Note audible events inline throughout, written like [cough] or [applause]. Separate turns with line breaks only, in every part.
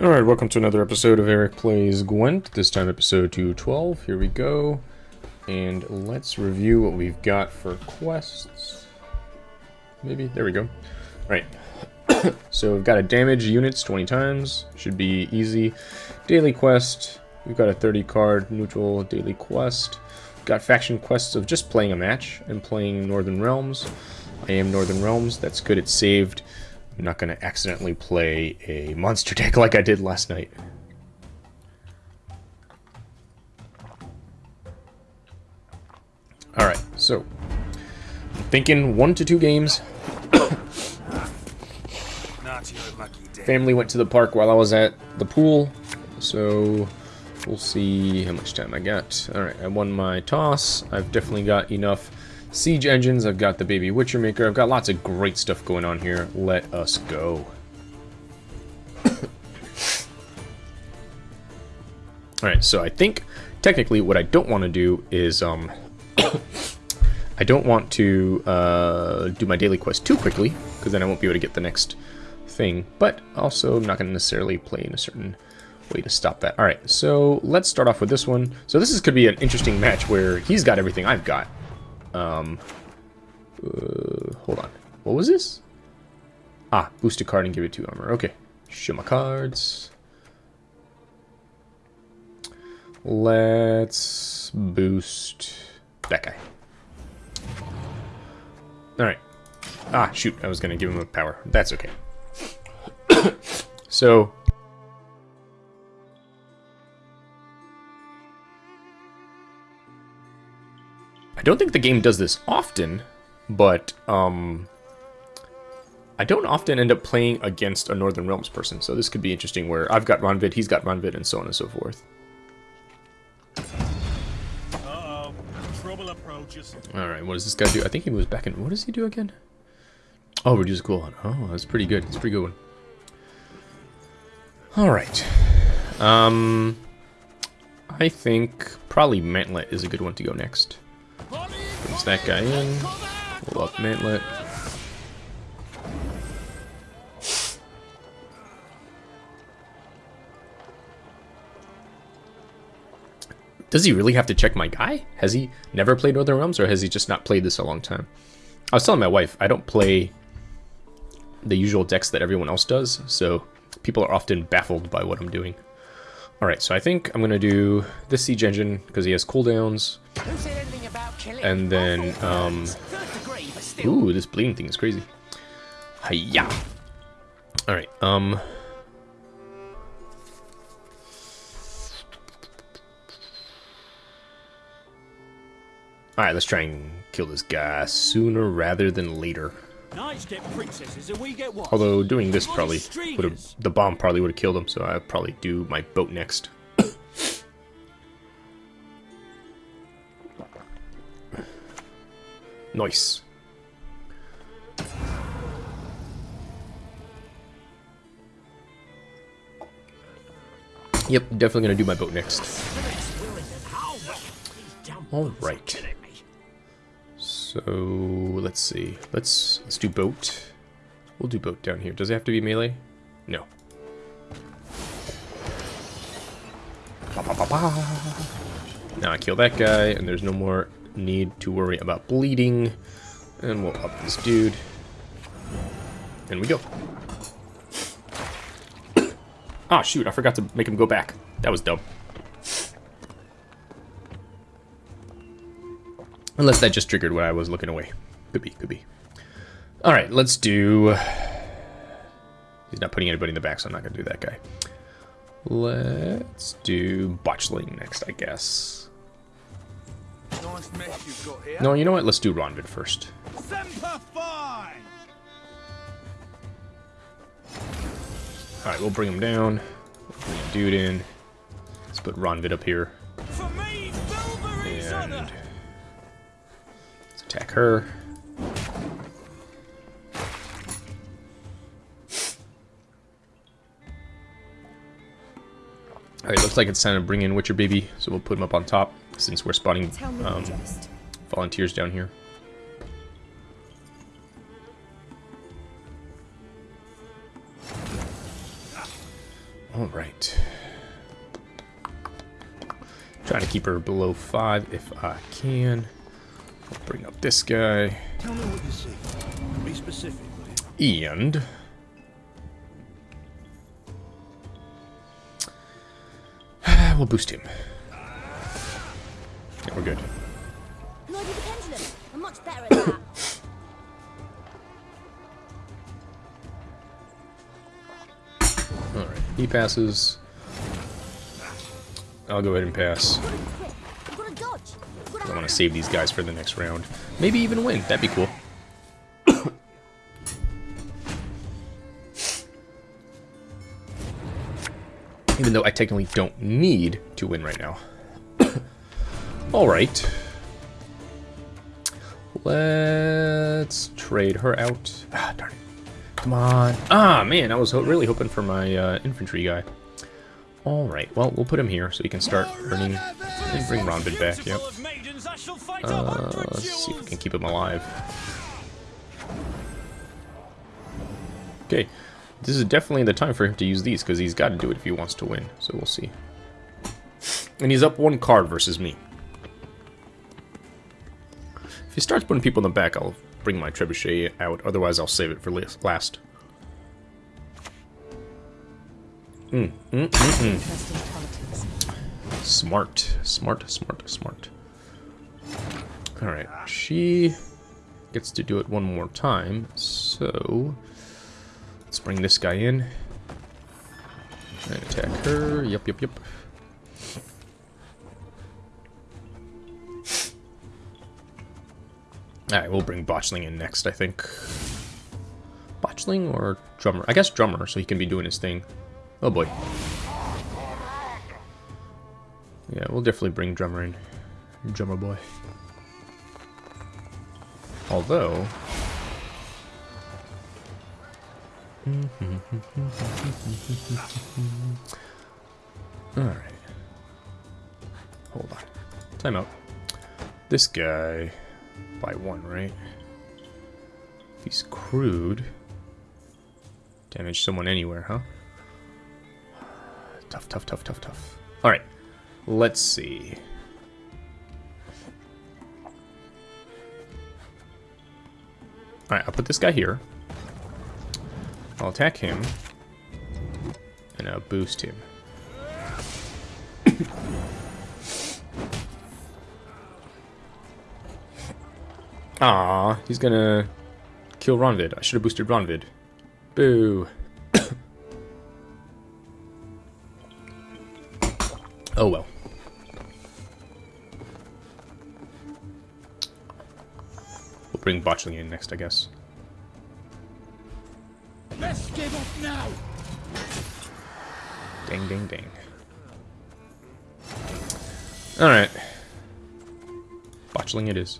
Alright, welcome to another episode of Eric Plays Gwent, this time episode 212. Here we go. And let's review what we've got for quests. Maybe? There we go. Alright. [coughs] so we've got to damage units 20 times. Should be easy. Daily quest. We've got a 30 card neutral daily quest. We've got faction quests of just playing a match and playing Northern Realms. I am Northern Realms. That's good. It's saved. I'm not going to accidentally play a monster deck like I did last night. Alright, so I'm thinking one to two games. Family went to the park while I was at the pool, so we'll see how much time I got. Alright, I won my toss. I've definitely got enough siege engines. I've got the baby Witcher Maker. I've got lots of great stuff going on here. Let us go. [coughs] Alright, so I think technically what I don't want to do is um [coughs] I don't want to uh, do my daily quest too quickly, because then I won't be able to get the next thing. But also, I'm not going to necessarily play in a certain way to stop that. Alright, so let's start off with this one. So this is could be an interesting match where he's got everything I've got. Um, uh, hold on. What was this? Ah, boost a card and give it two armor. Okay. Show my cards. Let's boost that guy. Alright. Ah, shoot. I was going to give him a power. That's okay. [coughs] so... don't think the game does this often, but um, I don't often end up playing against a Northern Realms person, so this could be interesting where I've got Ronvid, he's got Ronvid, and so on and so forth. Alright, what does this guy do? I think he moves back in. What does he do again? Oh, reduce cooldown. Oh, that's pretty good. It's a pretty good one. Alright. Um, I think probably Mantlet is a good one to go next. Brings that guy in. Pull up Mantlet. Does he really have to check my guy? Has he never played Northern Realms, or has he just not played this a long time? I was telling my wife, I don't play the usual decks that everyone else does, so people are often baffled by what I'm doing. Alright, so I think I'm going to do this Siege Engine, because he has cooldowns. And then, um... Ooh, this bleeding thing is crazy. Hiya! Alright, um... Alright, let's try and kill this guy sooner rather than later. Although doing this probably would have the bomb probably would have killed him, so I'd probably do my boat next. Nice. Yep, definitely gonna do my boat next. Alright. So let's see. Let's let's do boat. We'll do boat down here. Does it have to be melee? No. Now I kill that guy, and there's no more need to worry about bleeding. And we'll up this dude. And we go. [coughs] Ah, shoot, I forgot to make him go back. That was dumb. Unless that just triggered when I was looking away. Could be, could be. Alright, let's do... He's not putting anybody in the back, so I'm not going to do that guy. Let's do Botchling next, I guess. No, you know what? Let's do Ronvid first. Alright, we'll bring him down. We'll bring a dude in. Let's put Ronvid up here. And let's Attack her. Alright, looks like it's time to bring in Witcher Baby, so we'll put him up on top, since we're spawning um, volunteers down here. Alright. Trying to keep her below 5 if I can. I'll bring up this guy.
Tell me what you see. Be specific.
And... [sighs] We'll boost him. Yeah, we're good.
Lord of the Pendulum. I'm much better at that. [coughs]
Alright, he passes. I'll go ahead and pass.
I've got to quick. I've got to dodge. I've got
I want to save these guys for the next round. Maybe even win. That'd be cool. [coughs] even though I technically don't need to win right now. Alright. Let's trade her out. Ah, darn it. Come on. Ah, man, I was ho really hoping for my uh, infantry guy. Alright, well, we'll put him here so he can start earning... And bring Ronvid back, yep. Uh, let's see if we can keep him alive. Okay, this is definitely the time for him to use these, because he's got to do it if he wants to win, so we'll see. And he's up one card versus me. He starts putting people in the back, I'll bring my trebuchet out, otherwise I'll save it for last. Mm, mm, mm. Smart, smart, smart, smart. Alright, she gets to do it one more time, so let's bring this guy in and attack her. Yep, yep, yep. Alright, we'll bring Botchling in next, I think. Botchling or Drummer? I guess Drummer, so he can be doing his thing. Oh boy. Yeah, we'll definitely bring Drummer in. Drummer boy. Although... [laughs] Alright. Hold on. Time out. This guy... By one, right? If he's crude... Damage someone anywhere, huh? Tough, tough, tough, tough, tough. Alright. Let's see. Alright, I'll put this guy here. I'll attack him. And I'll boost him. Ah, he's gonna kill Ronvid. I should have boosted Ronvid. Boo. [coughs] oh well. We'll bring Botchling in next, I guess.
Let's give up now.
Ding, ding, ding. Alright. Botchling it is.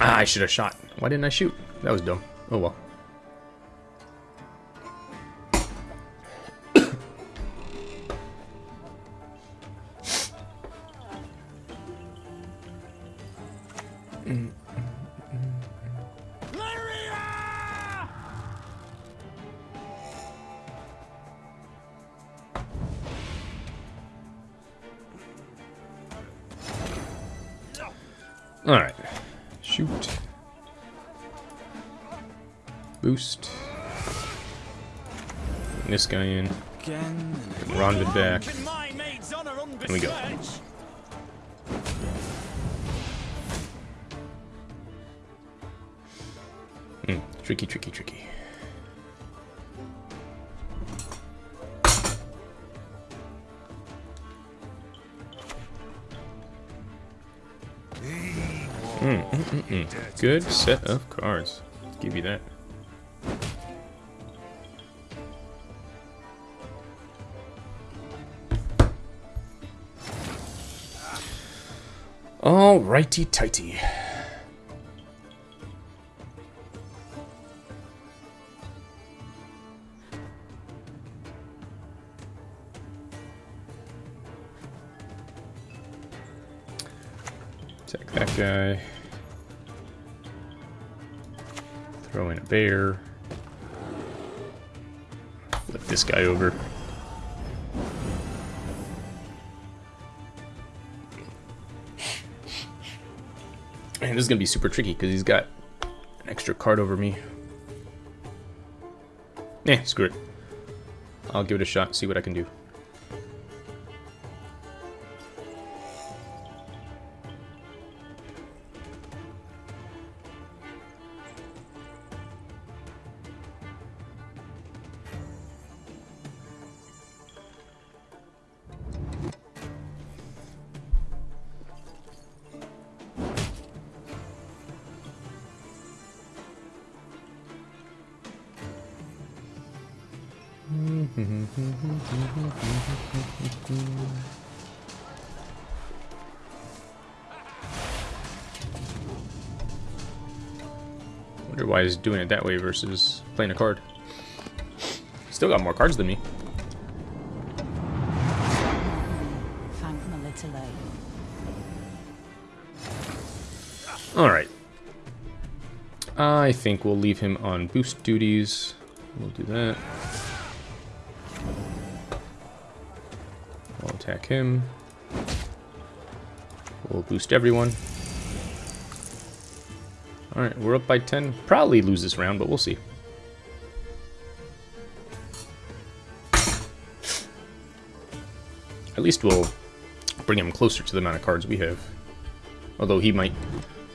Ah, I should have shot. Why didn't I shoot? That was dumb. Oh well. Set of cards. Give you that. All righty tighty. Attack that guy. Throw in a bear. Flip this guy over. And this is going to be super tricky because he's got an extra card over me. Eh, screw it. I'll give it a shot, see what I can do. He's doing it that way versus playing a card. Still got more cards than me. Alright. I think we'll leave him on boost duties. We'll do that. We'll attack him. We'll boost everyone. Alright, we're up by 10. Probably lose this round, but we'll see. At least we'll bring him closer to the amount of cards we have. Although he might...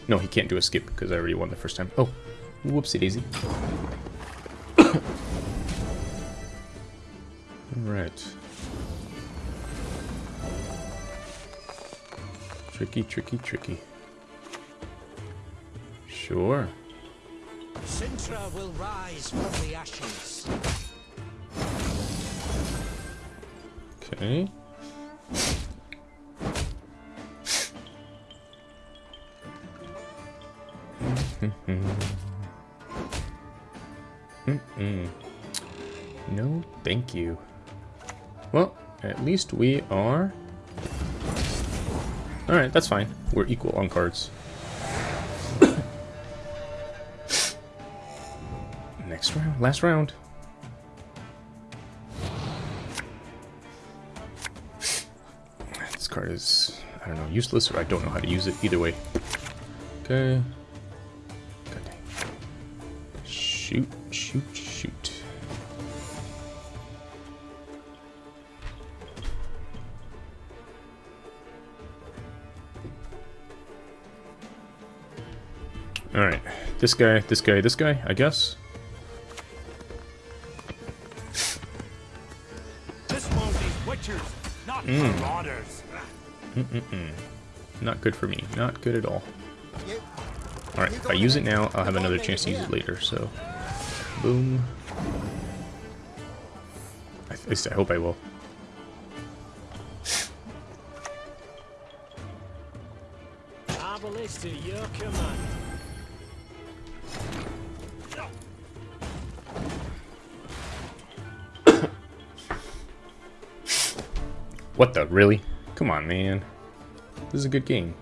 No, he can't do a skip because I already won the first time. Oh, whoopsie daisy. Alright. Tricky, tricky, tricky. Sure.
Cintra will rise from the ashes.
Okay. Mm-mm. [laughs] No, thank you. Well, at least we are... Alright, that's fine. We're equal on cards. Next round, last round. This card is, I don't know, useless or I don't know how to use it. Either way. Okay. God dang. Shoot, shoot, shoot. Alright. This guy, this guy, this guy, I guess.
Not
good for me. Not good at all. Alright, if I use it now, I'll have another chance to use it later, so... Boom. At least I hope I will.
To your command.
What the? Really? Come on, man. This is a good game.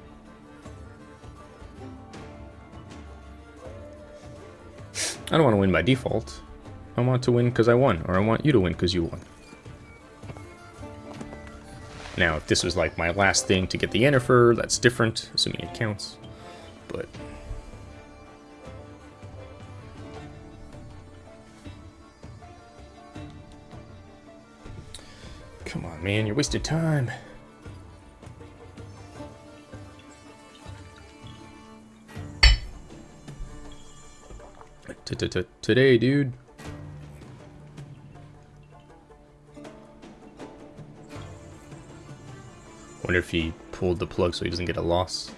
I don't want to win by default. I want to win because I won, or I want you to win because you won. Now, if this was like my last thing to get the Yennefer, that's different, assuming it counts. But... Come on, man, you're wasting time. Today, dude. Wonder if he pulled the plug so he doesn't get a loss.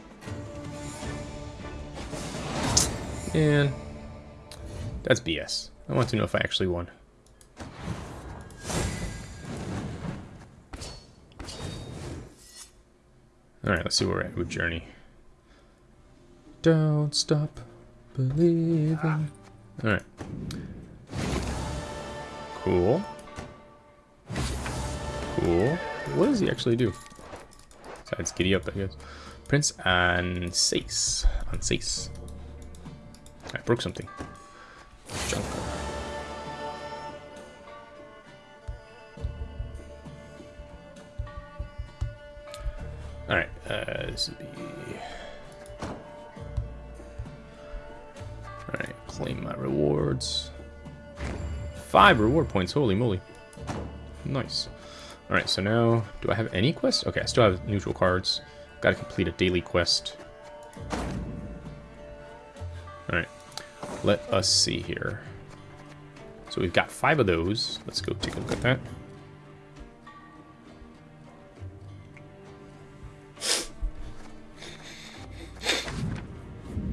Man, that's BS. I want to know if I actually won. Alright, let's see where we're at with Journey. Don't stop believing. Alright. Cool. Cool. What does he actually do? Besides giddy up, I guess. Prince Anséis. Anséis. I broke something. Five reward points, holy moly. Nice. Alright, so now, do I have any quests? Okay, I still have neutral cards. Gotta complete a daily quest. Alright, let us see here. So we've got five of those. Let's go take a look at that.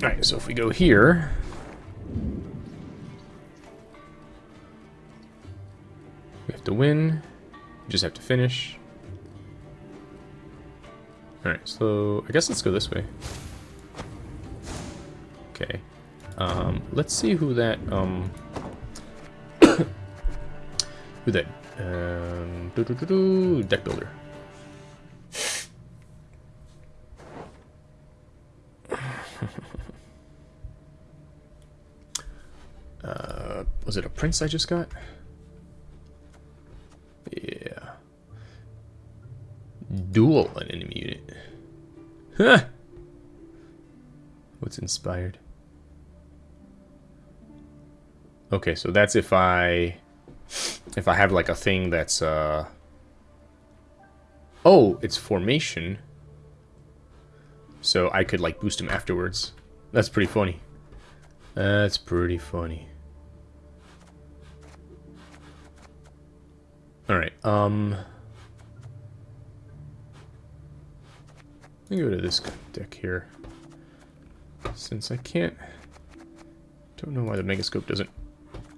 Alright, so if we go here... to win. We just have to finish. Alright, so I guess let's go this way. Okay. Um, let's see who that, um... [coughs] who that, um... -doo -doo -doo, deck builder. [laughs] uh, was it a prince I just got? Duel an enemy unit. Huh! What's inspired? Okay, so that's if I... If I have like a thing that's, uh... Oh, it's formation. So I could like boost him afterwards. That's pretty funny. That's pretty funny. Alright, um... Let me go to this deck here. Since I can't... Don't know why the Megascope doesn't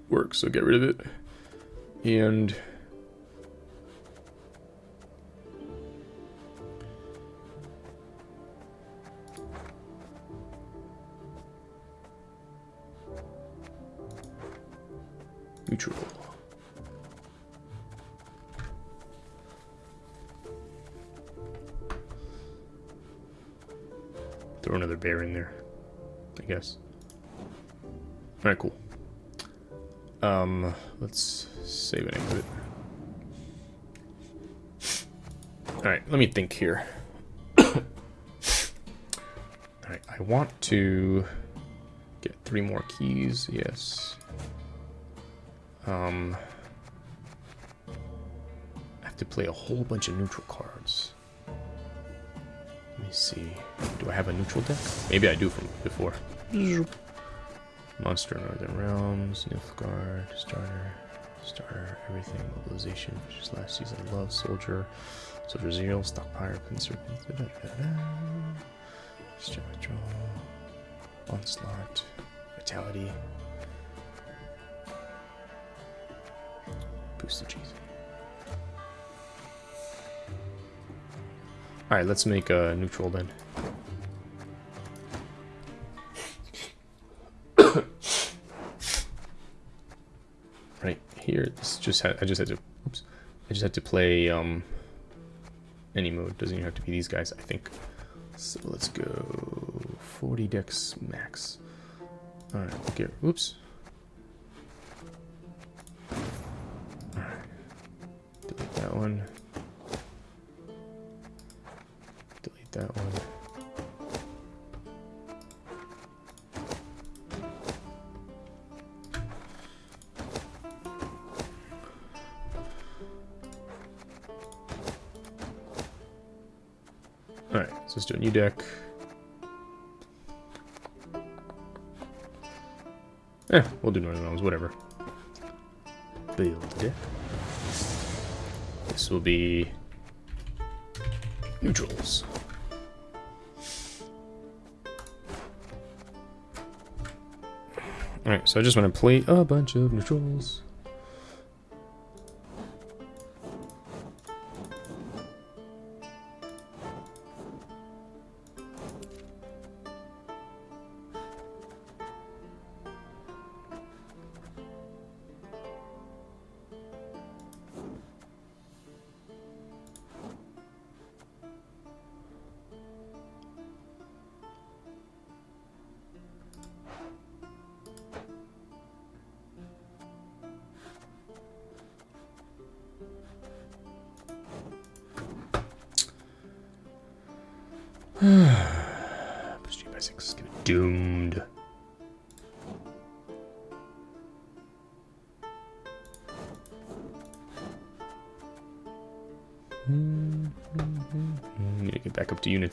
work, so get rid of it. And... Neutral. Throw another bear in there, I guess. Alright, cool. Um, let's save and exit. Alright, let me think here. [coughs] Alright, I want to get three more keys, yes. Um, I have to play a whole bunch of neutral cards. See. Do I have a neutral deck? Maybe I do from before. Monster Northern Realms, Nilfgaard, Starter, Starter, Everything, Mobilization, just last season, Love, Soldier, Soldier Zero, Stockpire, Pincer, Withdrawal, Onslaught, Vitality, Boosted cheese. Alright, let's make a neutral then. [coughs] right here, this just had I just had to oops. I just had to play um any mode. Doesn't even have to be these guys, I think. So let's go 40 decks max. Alright, okay. Oops. Delete that one. That one. Alright, so let's do a new deck. Eh, we'll do Northern Realms, whatever. Build deck. This will be neutrals. Alright, so I just want to play a bunch of neutrals.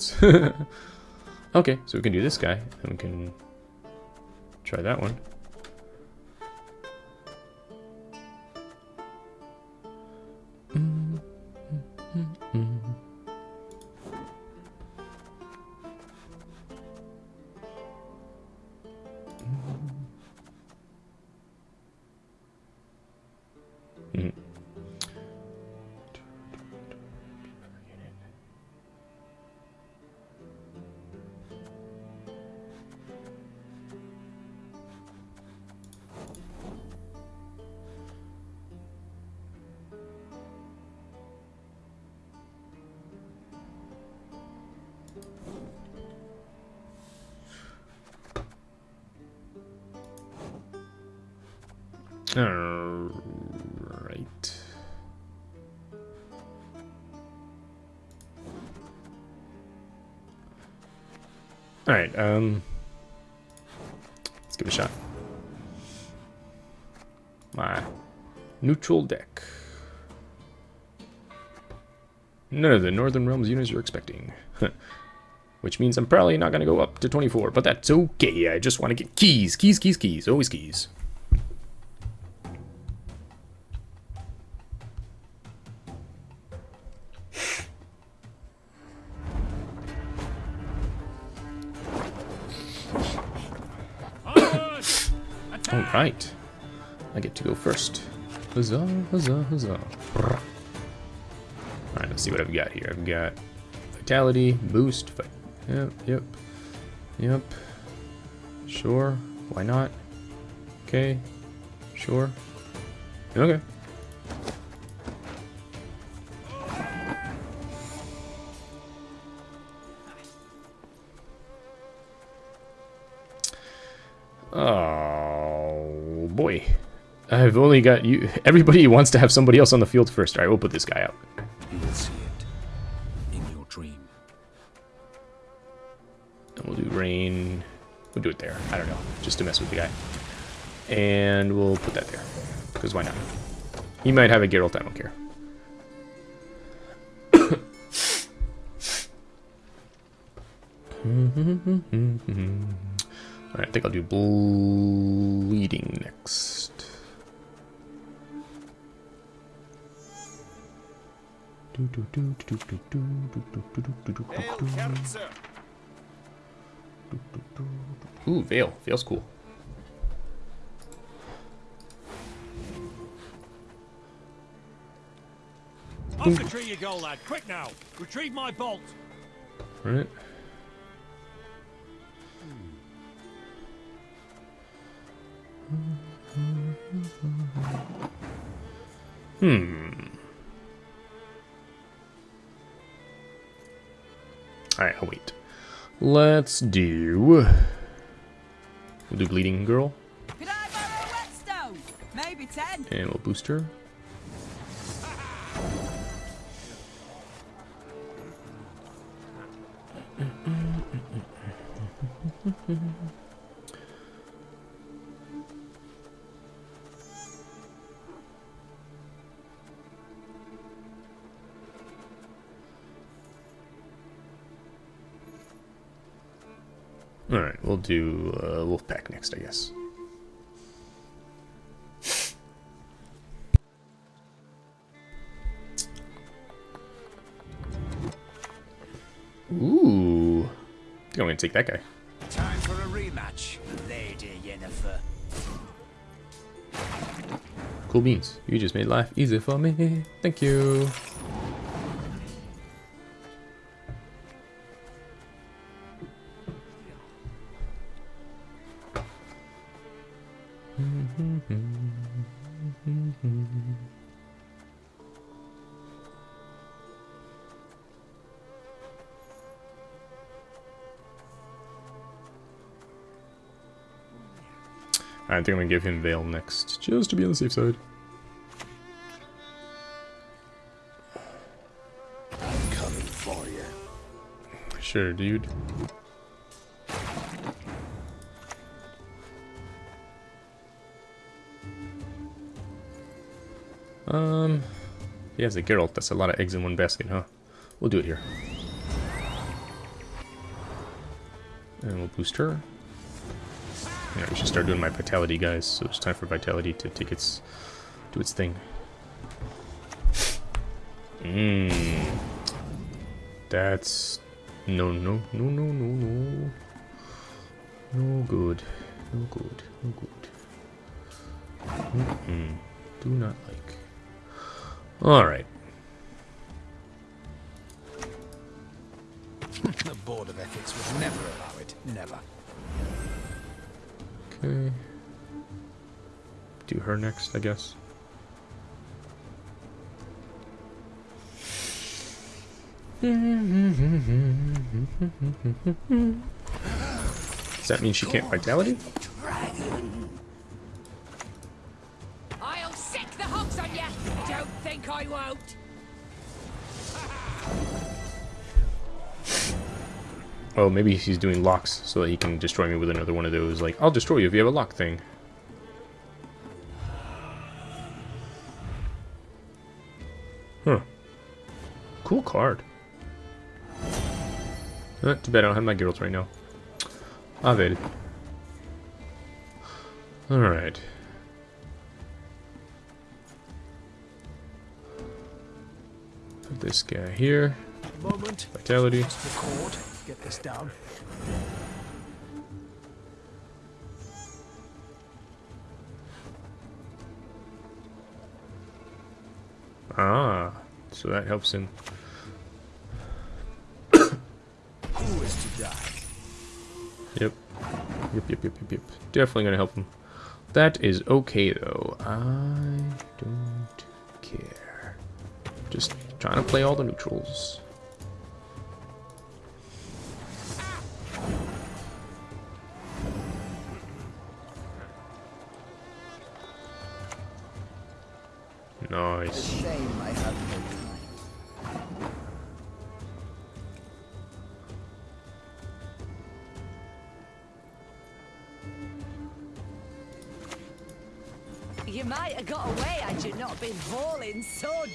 [laughs] okay, so we can do this guy, and we can try that one. Alright. Alright, um... Let's give it a shot. My neutral deck. None of the Northern Realms units you're expecting. Which means I'm probably not going to go up to 24, but that's okay. I just want to get keys. Keys, keys, keys. Always keys. Alright. I get to go first. Huzzah, huzzah, huzzah. Alright, let's see what I've got here. I've got vitality, boost, yep, yep, yep. Sure, why not? Okay, sure. Okay. I've only got you. Everybody [laughs] wants to have somebody else on the field first. All right, we'll put this guy out.
You will see it in your dream.
And we'll do rain. We'll do it there. I don't know, just to mess with the guy. And we'll put that there, because why not? He might have a Geralt. I don't care. [coughs] Alright, I think I'll do bleeding next. Ooh, Veil. Veil's cool.
Off the tree you go, lad. Quick now. Retrieve my bolt.
Right. Hmm. Alright, I'll wait. Let's do... We'll do Bleeding Girl,
Could I whetstone? Maybe ten.
and we'll boost her. [laughs] Alright, we'll do uh, Wolfpack next, I guess. Ooh. I think I'm gonna take that guy.
Time for a rematch, Lady Yennefer.
Cool beans. You just made life easy for me. Thank you. Think I'm gonna give him Veil next, just to be on the safe side.
I'm coming for you.
Sure, dude. Um, he has a Geralt. That's a lot of eggs in one basket, huh? We'll do it here. And we'll boost her. Yeah, we should start doing my vitality, guys. So it's time for vitality to take its do its thing. Mmm. That's no no no no no no. No good. No good. No good. Mm -mm. Do not like. Alright.
the Board of Ethics would never allow it. Never.
Okay. Do her next, I guess. Does that mean she can't vitality?
I'll sick the hooks on you. Don't think I won't.
Oh, maybe he's doing locks so that he can destroy me with another one of those. Like, I'll destroy you if you have a lock thing. Huh. Cool card. Uh, too bad I don't have my Geralt right now. Avel. Alright. Put this guy here.
Moment.
Vitality.
Get this down.
Ah, so that helps him.
Who is to die?
Yep. Yep, yep, yep, yep, yep. Definitely gonna help him. That is okay, though. I don't care. Just trying to play all the neutrals.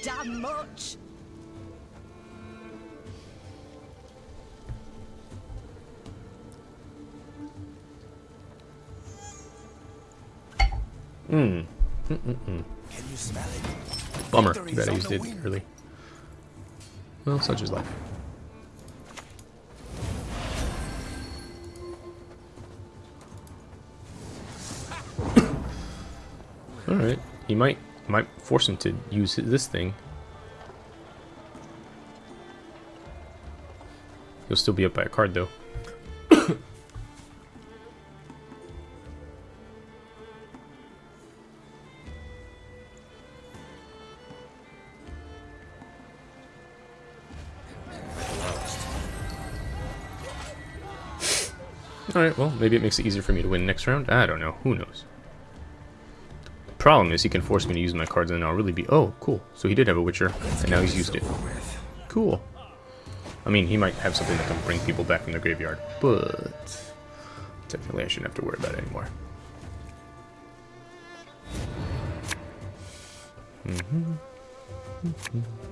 Damn much.
Hmm.
Can you smell it?
Bummer.
Victory
Too bad I used it
wing.
early. Well, such is life. [coughs] Alright. He might might force him to use this thing. He'll still be up by a card though. [coughs] Alright, well, maybe it makes it easier for me to win next round. I don't know. Who knows? Problem is he can force me to use my cards and then I'll really be... Oh, cool. So he did have a Witcher, and now he's used it. Cool. I mean, he might have something that can bring people back from the graveyard, but... Technically, I shouldn't have to worry about it anymore. Alright.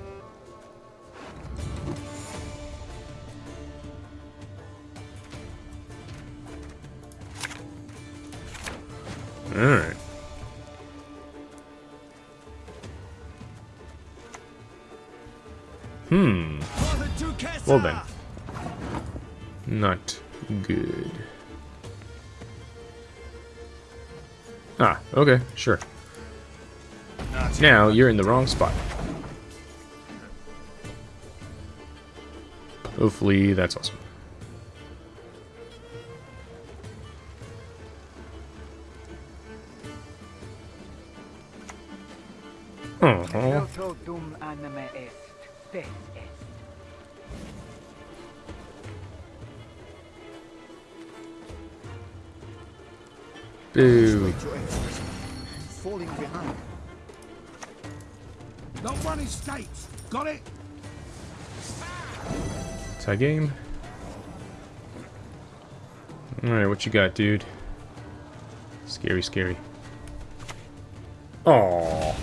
Hmm. Well then. Not good. Ah, okay, sure. Now you're in the wrong spot. Hopefully that's awesome. Boo.
Falling behind.
Not one in states. Got it?
Tie game. Alright, what you got, dude? Scary, scary. Oh.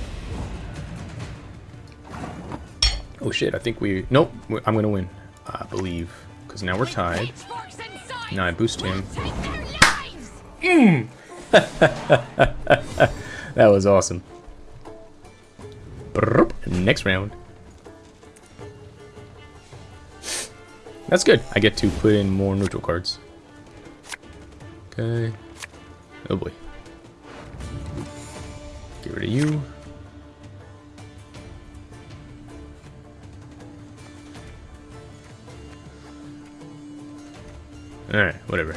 Oh shit, I think we... Nope, I'm gonna win. I believe. Because now we're tied. Now I boost him. [laughs] That was awesome. Next round. That's good. I get to put in more neutral cards. Okay. Oh boy. Get rid of you. Alright, whatever.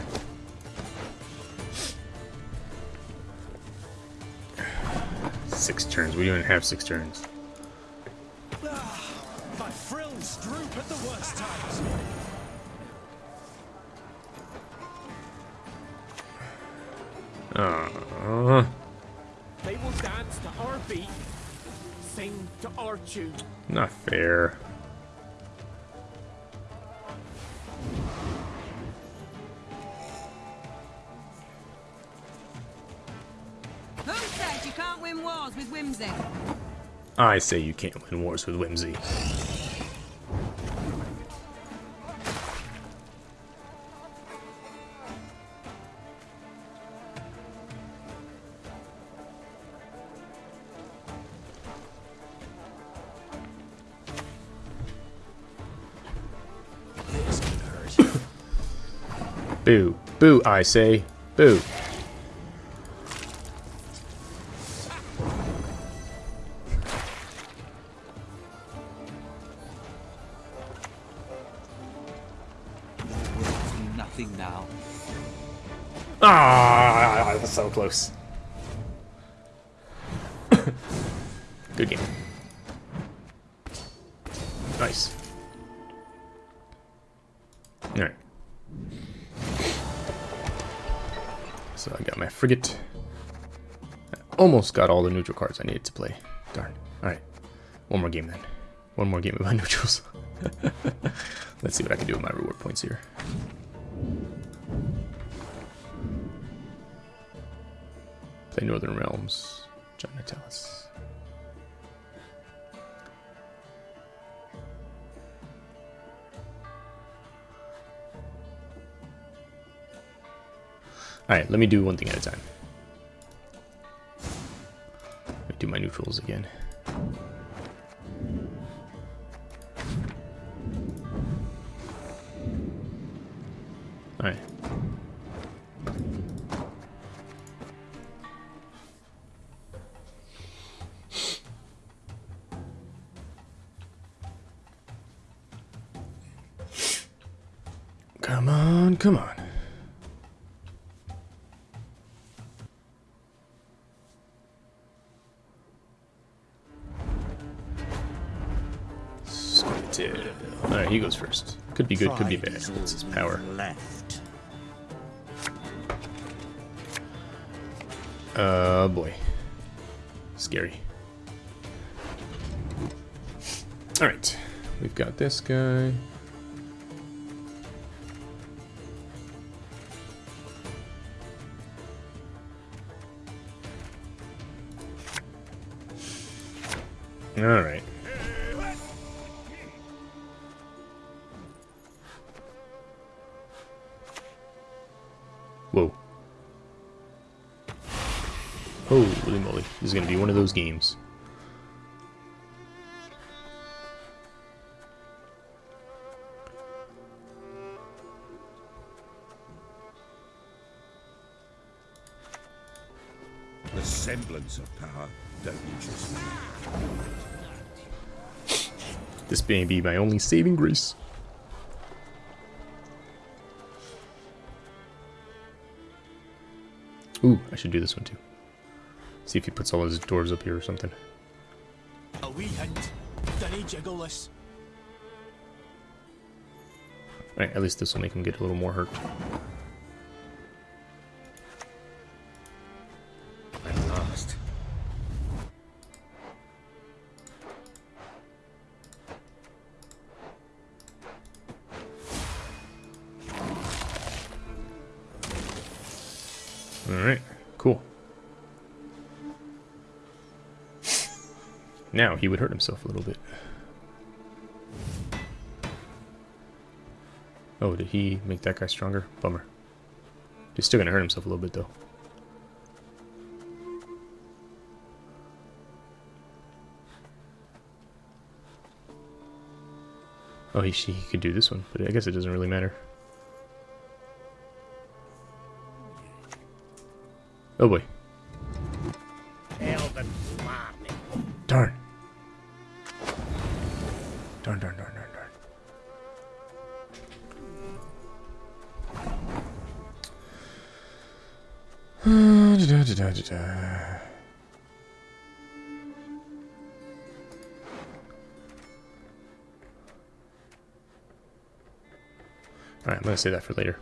Six turns. We don't even have six turns.
Ah, my frills droop at the worst times.
They will dance to our beat, sing to our tune.
not fair.
Wars with whimsy?
I say you can't win wars with whimsy. [coughs] Boo. Boo, I say. Boo.
Nothing now.
Ah, that's so close. [coughs] Good game. Nice. Alright. So I got my frigate. I almost got all the neutral cards I needed to play. Darn. Alright. One more game then. One more game of my [laughs] neutrals. [laughs] Let's see what I can do with my reward points here. Play Northern Realms. John Natalis. Alright, let me do one thing at a time. Let me do my neutrals again. Alright. Alright, he goes first. Could be good, could be bad. What's his power?
Left.
Uh, boy. Scary. Alright. We've got this guy. Alright. This may be my only saving grace. Ooh, I should do this one too. See if he puts all his dwarves up here or something.
A wee hint. Dunny jiggle this.
Alright, at least this will make him get a little more hurt. Now he would hurt himself a little bit. Oh, did he make that guy stronger? Bummer. He's still gonna hurt himself a little bit though. Oh, he, he could do this one, but I guess it doesn't really matter. Oh boy. Gonna say that for later.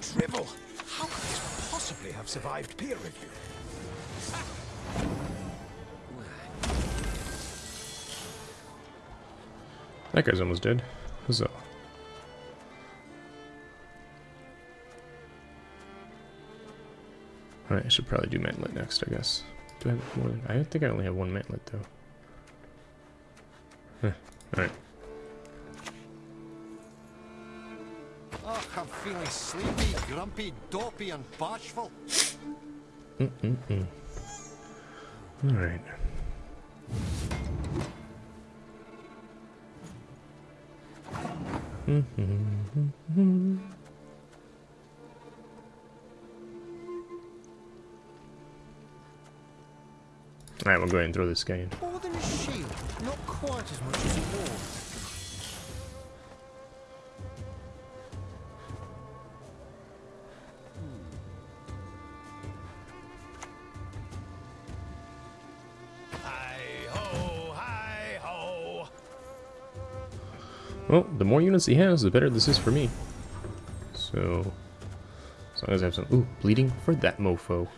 Drivel. How could this possibly have survived peer review?
That guy's almost dead. Huzzah. Alright, I should probably do mantlet next, I guess. Do I have more than... I think I only have one mantlet, though. Huh. Alright.
I'm feeling sleepy, grumpy, dopey, and bashful.
Mm-mm-mm. Alright. Mm-hmm. Alright, we'll go ahead and throw this guy in.
More than a shield, not quite as much as a wall.
Well, the more units he has, the better this is for me. So, as long as I have some... Ooh, bleeding for that mofo.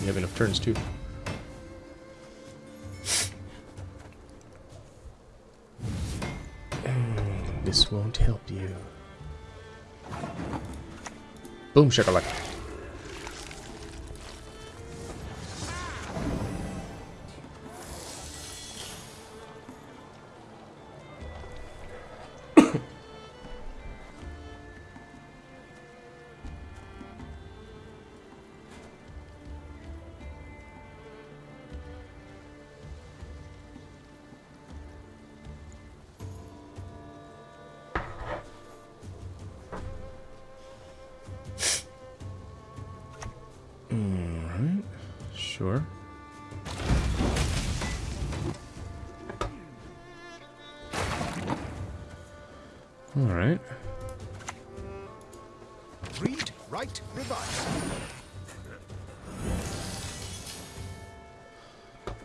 We have enough turns, too. [sighs] This won't help you. Boom shakalaka.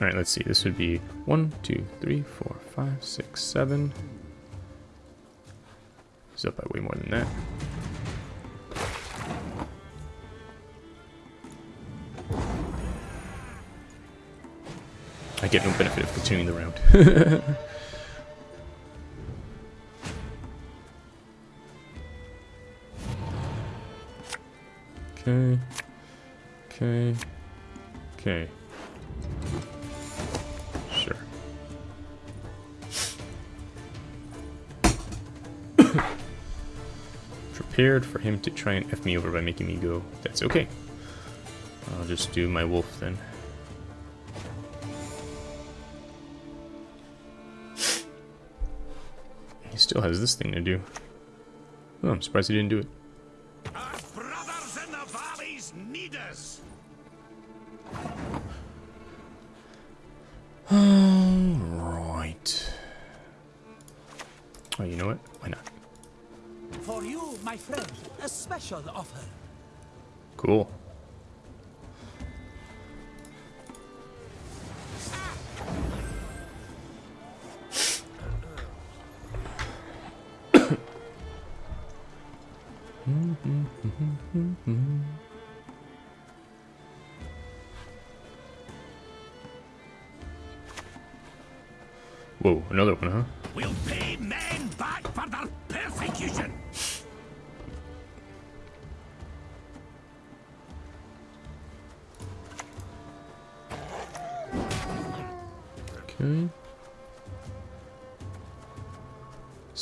Alright, let's see. This would be one, two, three, four, five, six, seven. He's up by way more than that. I get no benefit of continuing the round. [laughs] okay. Okay. Okay. Prepared for him to try and F me over by making me go. That's okay. I'll just do my wolf then. He still has this thing to do. Oh, I'm surprised he didn't do it.
Special offer.
Cool.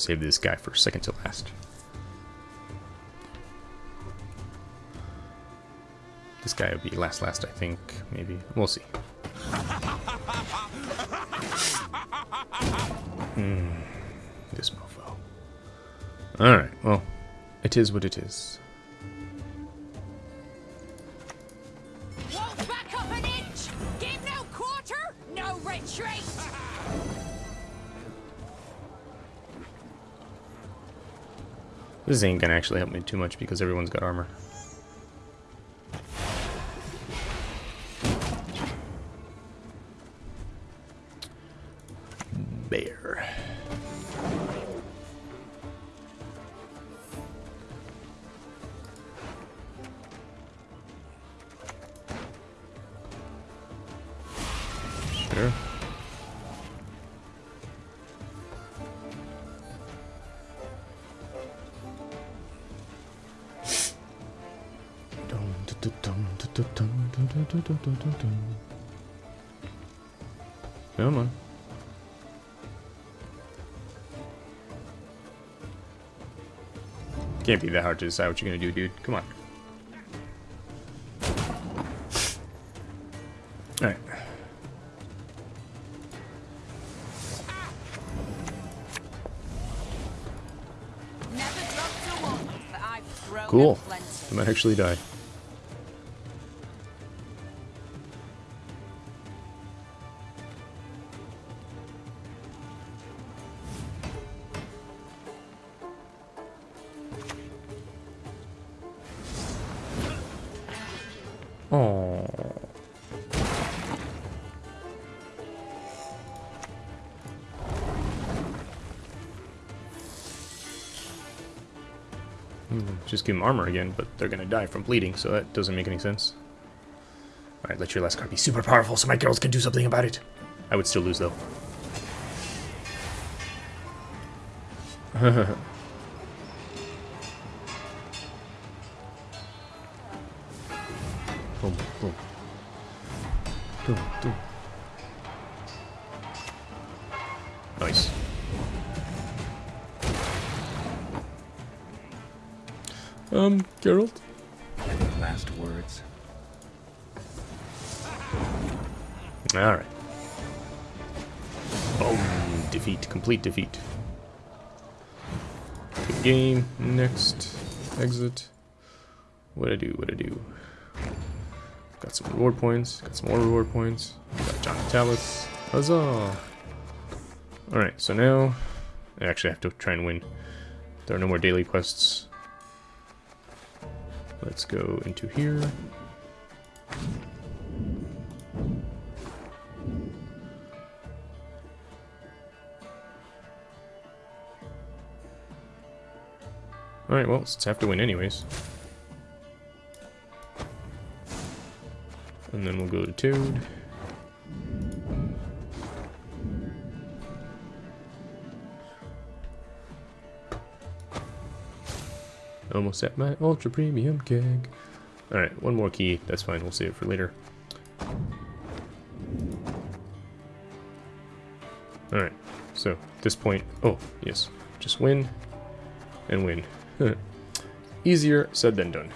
Save this guy for second to last. This guy will be last last, I think. Maybe. We'll see. Hmm. This mofo. Alright, well, it is what it is. This ain't gonna actually help me too much because everyone's got armor. Can't be that hard to decide what you're gonna do, dude. Come on. Alright.
Never dropped a one, but I've thrown
Cool. I might actually die. Armor again, but they're gonna die from bleeding, so that doesn't make any sense. Alright, let your last card be super powerful so my girls can do something about it. I would still lose, though. [laughs] Exit. What I do? What I do? Got some reward points. Got some more reward points. Got John Tallis. Huzzah! Alright, so now... I actually have to try and win. There are no more daily quests. Let's go into here. Alright, well, let's have to win anyways. And then we'll go to Toad. Almost at my ultra premium keg. Alright, one more key. That's fine. We'll save it for later. Alright, so at this point... Oh, yes. Just win and win. [laughs] Easier said than done.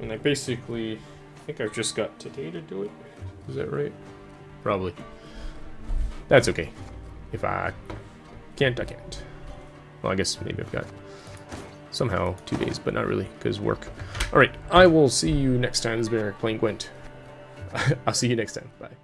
And I basically... Think I've just got today to do it. Is that right? Probably. That's okay. If I can't, I can't. Well, I guess maybe I've got somehow two days, but not really, because work. Alright, I will see you next time. This has been Eric playing Gwent. [laughs] I'll see you next time. Bye.